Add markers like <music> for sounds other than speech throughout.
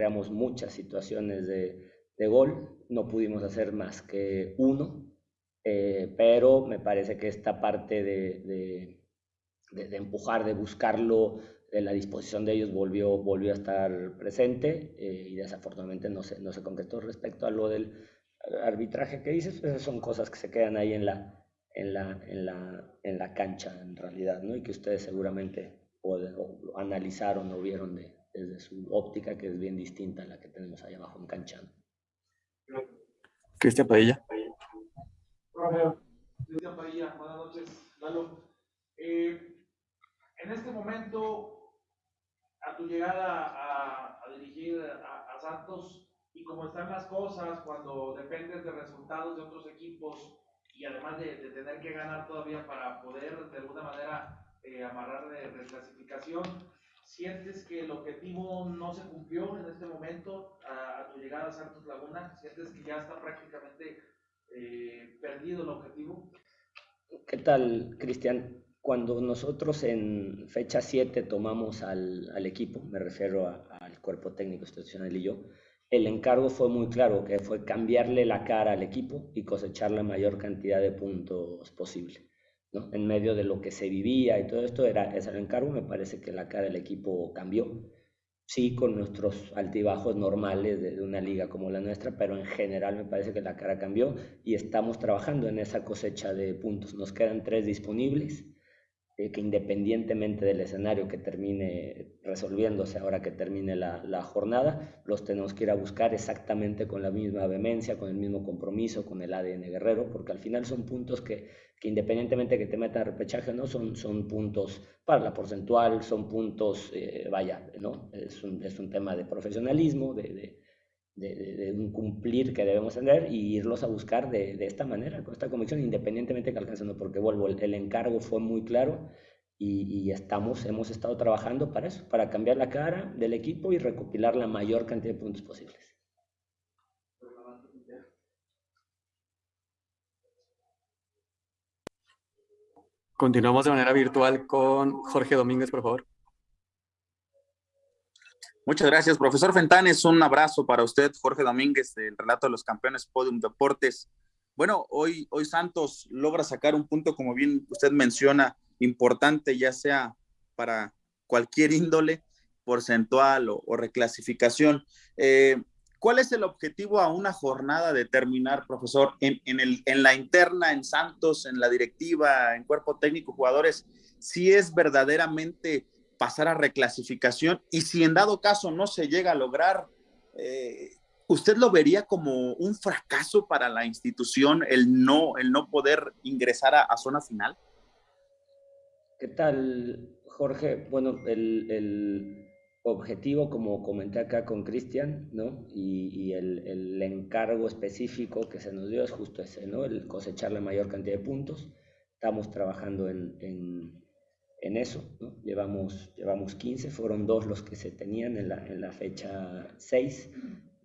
creamos muchas situaciones de, de gol, no pudimos hacer más que uno, eh, pero me parece que esta parte de, de, empujar, de buscarlo, de la disposición de ellos volvió, volvió a estar presente eh, y desafortunadamente no se, no se concretó respecto a lo del arbitraje que dices, esas son cosas que se quedan ahí en la, en la, en la, en la cancha en realidad, ¿no? Y que ustedes seguramente pueden, analizaron o vieron de, desde su óptica, que es bien distinta a la que tenemos ahí abajo en cancha. Cristian Padilla. Cristian Padilla, buenas noches, Lalo. Eh, en este momento, a tu llegada a, a dirigir a, a Santos, y como están las cosas, cuando dependes de resultados de otros equipos y además de, de tener que ganar todavía para poder de alguna manera eh, amarrar de reclasificación, ¿sientes que el objetivo no se cumplió en este momento a, a tu llegada a Santos Laguna? ¿Sientes que ya está prácticamente eh, perdido el objetivo? ¿Qué tal, Cristian? Cuando nosotros en fecha 7 tomamos al, al equipo, me refiero al cuerpo técnico institucional y yo, el encargo fue muy claro, que fue cambiarle la cara al equipo y cosechar la mayor cantidad de puntos posible. En medio de lo que se vivía y todo esto, era ese el encargo, me parece que la cara del equipo cambió. Sí, con nuestros altibajos normales de, una liga como la nuestra, pero en general me parece que la cara cambió y estamos trabajando en esa cosecha de puntos. Nos quedan tres disponibles que independientemente del escenario que termine resolviéndose ahora que termine la, la, jornada, los tenemos que ir a buscar exactamente con la misma vehemencia, con el mismo compromiso, con el ADN guerrero, porque al final son puntos que, que independientemente que te metan repechaje no, son, son puntos para la porcentual, son puntos, eh, vaya, ¿no? Es un, es un tema de profesionalismo, de, de de, de, de, un cumplir que debemos tener y irlos a buscar de, de esta manera, con esta convicción, independientemente que alcancen, porque vuelvo, el, el, encargo fue muy claro y, y, estamos, hemos estado trabajando para eso, para cambiar la cara del equipo y recopilar la mayor cantidad de puntos posibles. Continuamos de manera virtual con Jorge Domínguez, por favor. Muchas gracias, profesor Fentanes. Un abrazo para usted, Jorge Domínguez, del relato de los campeones Podium Deportes. Bueno, hoy, hoy Santos logra sacar un punto, como bien usted menciona, importante, ya sea para cualquier índole, porcentual o, reclasificación. Eh, ¿Cuál es el objetivo a una jornada de terminar, profesor, en, en la interna, en Santos, en la directiva, en cuerpo técnico, jugadores? Si es verdaderamente pasar a reclasificación y si en dado caso no se llega a lograr, eh, ¿usted lo vería como un fracaso para la institución el no, el no poder ingresar a, a zona final? ¿Qué tal, Jorge? Bueno, el, el, objetivo, como comenté acá con Cristian, ¿no? Y, y el, el, encargo específico que se nos dio es justo ese, ¿no? El cosechar la mayor cantidad de puntos. Estamos trabajando en, en en eso. ¿no? Llevamos, llevamos 15, fueron dos los que se tenían en la, en la fecha 6,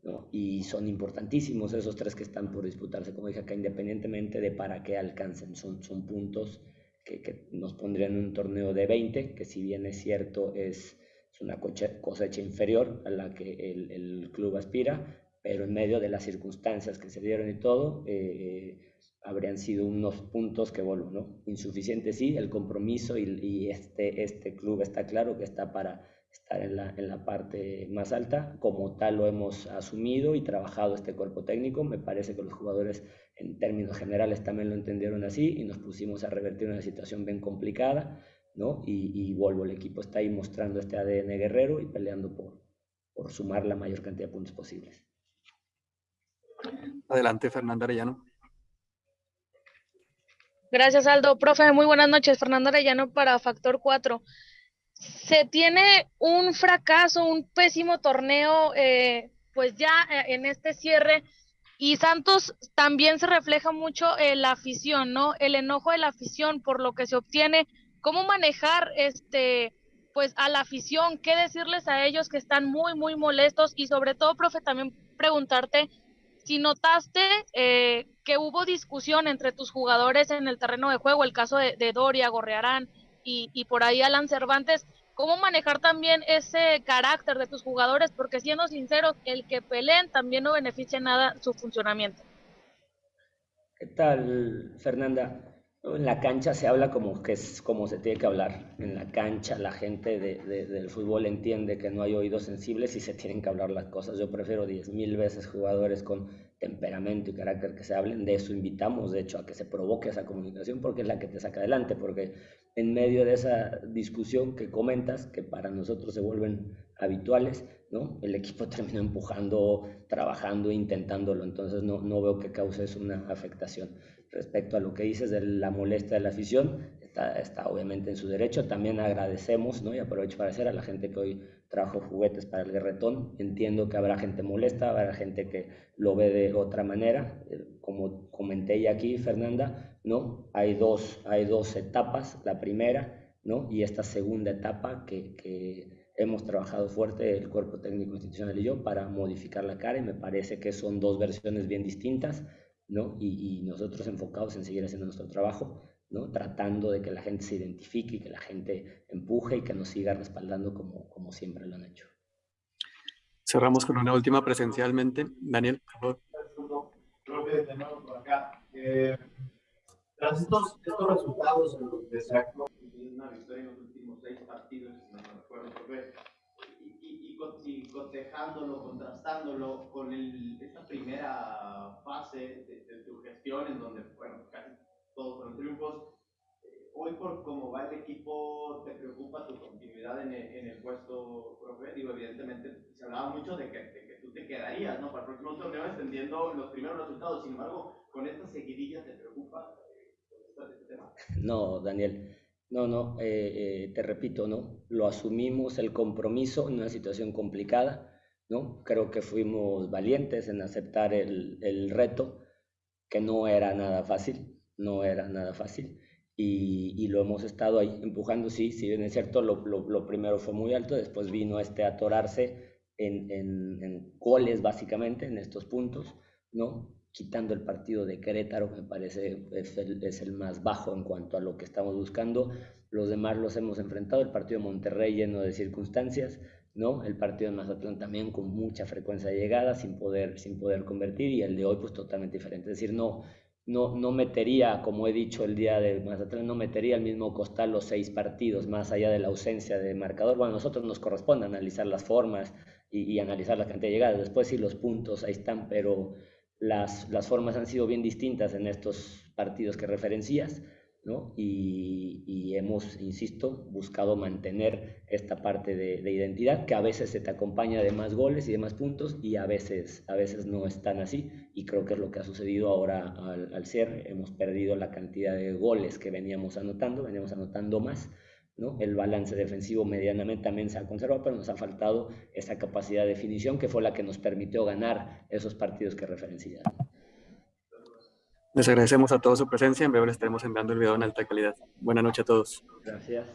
¿no? y son importantísimos esos tres que están por disputarse, como dije acá, independientemente de para qué alcancen, son, son puntos que, que nos pondrían en un torneo de 20, que si bien es cierto es, es una cosecha inferior a la que el, el, club aspira, pero en medio de las circunstancias que se dieron y todo, eh, habrían sido unos puntos que, bueno, ¿no? Insuficientes sí, el compromiso y, y, este, este club está claro que está para estar en la, en la parte más alta, como tal lo hemos asumido y trabajado este cuerpo técnico, me parece que los jugadores en términos generales también lo entendieron así y nos pusimos a revertir una situación bien complicada, ¿no? Y, y vuelvo, el equipo está ahí mostrando este ADN guerrero y peleando por, por sumar la mayor cantidad de puntos posibles. Adelante, Fernanda Arellano. Gracias, Aldo. Profe, muy buenas noches. Fernando Arellano para Factor 4. Se tiene un fracaso, un pésimo torneo, eh, pues ya eh, en este cierre. Y Santos también se refleja mucho en la afición, ¿no? El enojo de la afición por lo que se obtiene. ¿Cómo manejar este, pues a la afición? ¿Qué decirles a ellos que están muy, muy molestos? Y sobre todo, profe, también preguntarte si notaste eh, que hubo discusión entre tus jugadores en el terreno de juego, el caso de, Doria, Gorrearán y, y, por ahí Alan Cervantes, cómo manejar también ese carácter de tus jugadores, porque siendo sinceros, el que peleen también no beneficia nada su funcionamiento. ¿Qué tal, Fernanda? En la cancha se habla como que es como se tiene que hablar. En la cancha la gente de, del fútbol entiende que no hay oídos sensibles y se tienen que hablar las cosas. Yo prefiero diez mil veces jugadores con temperamento y carácter que se hablen. De eso invitamos, de hecho, a que se provoque esa comunicación porque es la que te saca adelante. Porque en medio de esa discusión que comentas, que para nosotros se vuelven habituales, ¿no? El equipo <laughs> termina empujando, trabajando, intentándolo. Entonces no, no veo que cause una afectación respecto a lo que dices de la molestia de la afición, está, está, obviamente en su derecho. También agradecemos, ¿no? y aprovecho para decir a la gente que hoy trajo juguetes para el guerretón. Entiendo que habrá gente molesta, habrá gente que lo ve de otra manera. Eh, como comenté ya aquí, Fernanda, ¿no? hay, dos, hay dos etapas. La primera ¿no? y esta segunda etapa que, que hemos trabajado fuerte el cuerpo técnico institucional y yo para modificar la cara y me parece que son dos versiones bien distintas ¿no? Y, nosotros enfocados en seguir haciendo nuestro trabajo, ¿no? Tratando de que la gente se identifique y que la gente empuje y que nos siga respaldando como, como siempre lo han hecho. Cerramos con una última presencialmente. Daniel, por favor. Eh, tras estos, estos resultados en los que se ha una victoria en los últimos seis partidos, si no me acuerdo, y, cotejándolo, contrastándolo con el, esta primera fase de, tu gestión, en donde, bueno, casi todos fueron triunfos. Eh, hoy, por cómo va el equipo, ¿te preocupa tu continuidad en el, en el puesto, profe? Digo, evidentemente, se hablaba mucho de que, de que, tú te quedarías, ¿no? Para el próximo torneo, extendiendo los primeros resultados. Sin embargo, con esta seguidilla, ¿te preocupa eh, este tema? No, Daniel. No, no, eh, eh, te repito, ¿no? Lo asumimos el compromiso en una situación complicada, ¿no? Creo que fuimos valientes en aceptar el, el reto, que no era nada fácil, no era nada fácil, y, y, lo hemos estado ahí empujando, sí, si bien es cierto, lo, lo, lo primero fue muy alto, después vino este atorarse en, en, en goles básicamente, en estos puntos, ¿no? quitando el partido de Querétaro, me parece es el, es el más bajo en cuanto a lo que estamos buscando. Los demás los hemos enfrentado, el partido de Monterrey lleno de circunstancias, ¿no? El partido de Mazatlán también con mucha frecuencia de llegada, sin poder, sin poder convertir, y el de hoy pues totalmente diferente. Es decir, no, no, no metería, como he dicho el día de Mazatlán, no metería al mismo costal los seis partidos, más allá de la ausencia de marcador. Bueno, a nosotros nos corresponde analizar las formas y, y analizar la cantidad de llegadas. Después sí los puntos ahí están, pero las, las, formas han sido bien distintas en estos partidos que referencias, ¿no? Y, y hemos, insisto, buscado mantener esta parte de, de, identidad que a veces se te acompaña de más goles y de más puntos y a veces, a veces no es tan así y creo que es lo que ha sucedido ahora al, al cierre. Hemos perdido la cantidad de goles que veníamos anotando, veníamos anotando más ¿no? El balance defensivo medianamente también se ha conservado, pero nos ha faltado esa capacidad de definición que fue la que nos permitió ganar esos partidos que referencié. Les agradecemos a todos su presencia. En breve les estaremos enviando el video en alta calidad. Buenas noches a todos. Gracias.